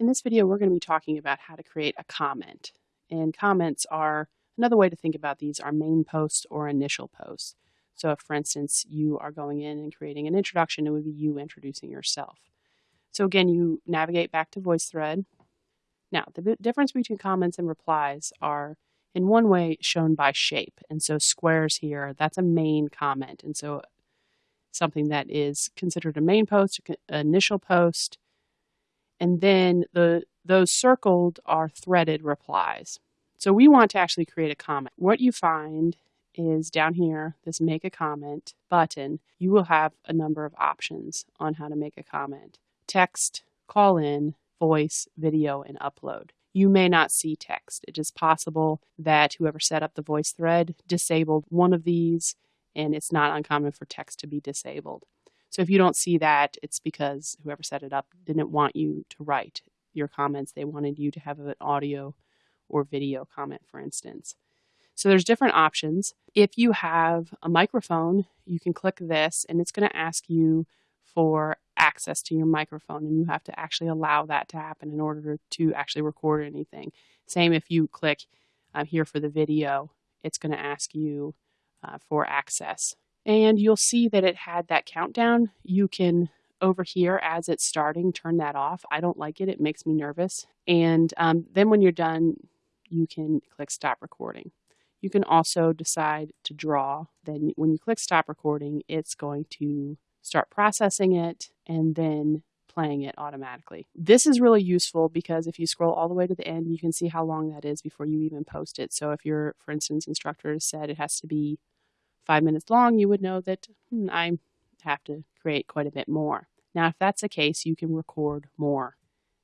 In this video, we're going to be talking about how to create a comment. And comments are, another way to think about these are main posts or initial posts. So if, for instance, you are going in and creating an introduction, it would be you introducing yourself. So again, you navigate back to VoiceThread. Now, the difference between comments and replies are in one way shown by shape. And so squares here, that's a main comment. And so something that is considered a main post, initial post, and then the those circled are threaded replies. So we want to actually create a comment. What you find is down here, this make a comment button, you will have a number of options on how to make a comment. Text, call in, voice, video, and upload. You may not see text. It is possible that whoever set up the VoiceThread disabled one of these, and it's not uncommon for text to be disabled. So if you don't see that, it's because whoever set it up didn't want you to write your comments. They wanted you to have an audio or video comment, for instance. So there's different options. If you have a microphone, you can click this and it's going to ask you for access to your microphone and you have to actually allow that to happen in order to actually record anything. Same if you click um, here for the video, it's going to ask you uh, for access and you'll see that it had that countdown. You can over here as it's starting turn that off. I don't like it. It makes me nervous. And um, then when you're done, you can click stop recording. You can also decide to draw. Then when you click stop recording, it's going to start processing it and then playing it automatically. This is really useful because if you scroll all the way to the end, you can see how long that is before you even post it. So if your, for instance, instructor said it has to be five minutes long, you would know that hmm, I have to create quite a bit more. Now, if that's the case, you can record more.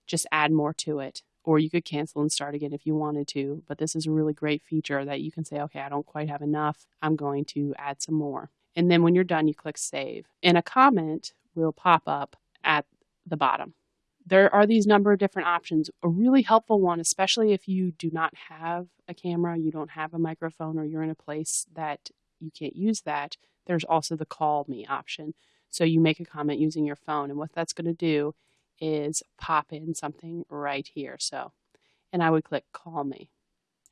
Just add more to it. Or you could cancel and start again if you wanted to. But this is a really great feature that you can say, okay, I don't quite have enough. I'm going to add some more. And then when you're done, you click save. And a comment will pop up at the bottom. There are these number of different options. A really helpful one, especially if you do not have a camera, you don't have a microphone, or you're in a place that you can't use that, there's also the call me option. So you make a comment using your phone, and what that's going to do is pop in something right here. So, and I would click call me,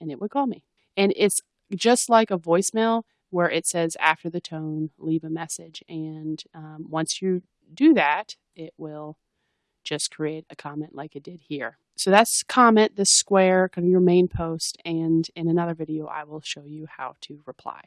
and it would call me. And it's just like a voicemail where it says after the tone, leave a message. And um, once you do that, it will just create a comment like it did here. So that's comment, this square, kind of your main post, and in another video I will show you how to reply.